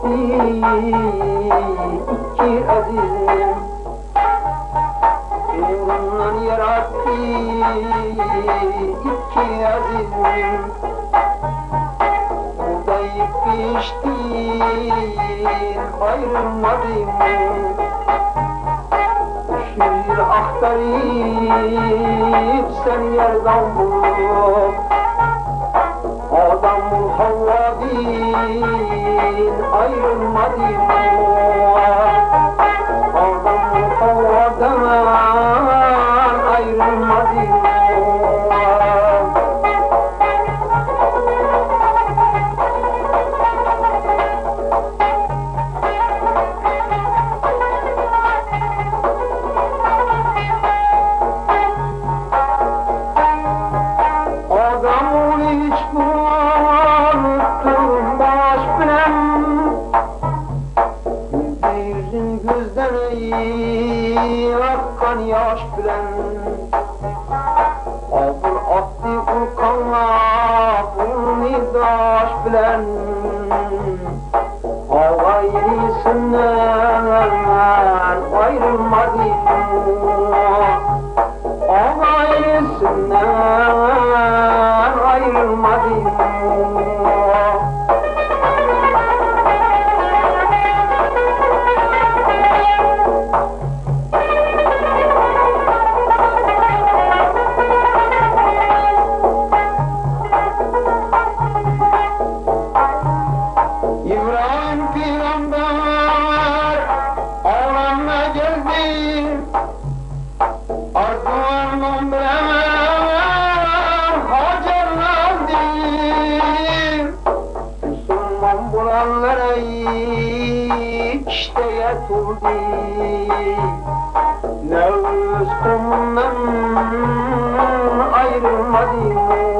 iki azizim Nurundan yarattı iki azizim. Buğdayı piştir ayrılmadım Şiir aktarıp sen yerden bulup Adamın havladım Hüseyin ayrılmadı Oradan mutavvadan ayrılmadı Allah Ne öz kumdan ayrılmadı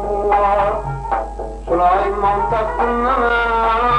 i'm not Kolay mantıklı.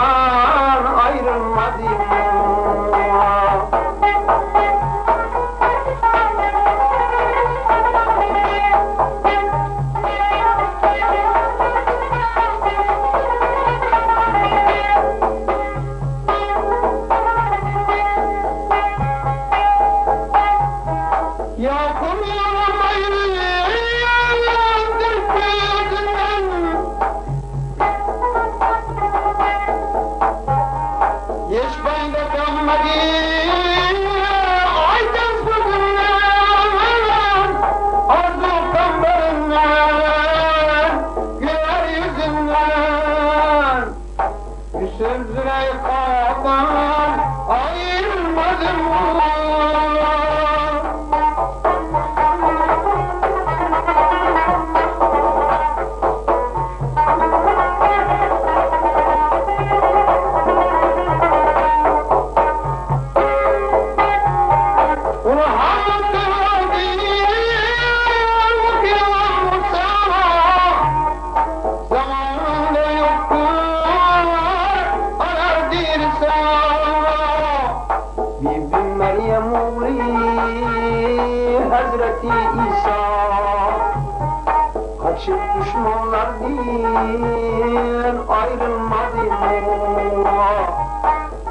Düşmanlar ayrılmadım.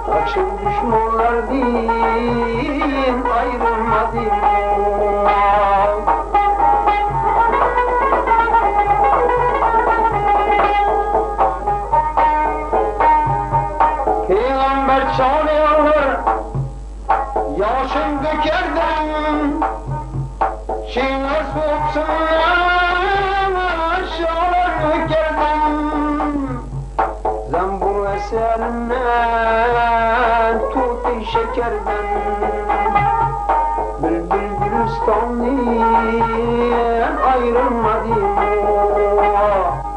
Kaçın düşmanlar din ayrılmadım. Peygamber çağırıyor Yaşın dökerdim Şeyler soğuksunlar Tuti şekerden. Bülbül gülistanlıyan ayrılmadım Bülbül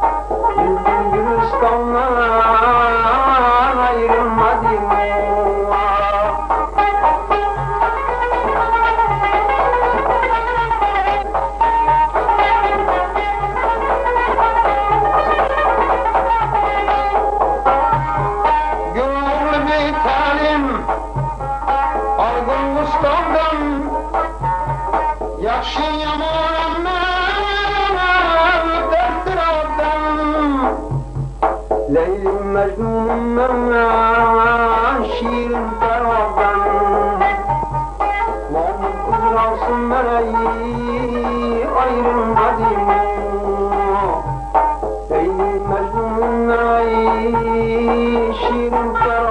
ليل مجنون ماشي البربا ومن راس ملايين غير قديم. ليل مجنون ماشي البربا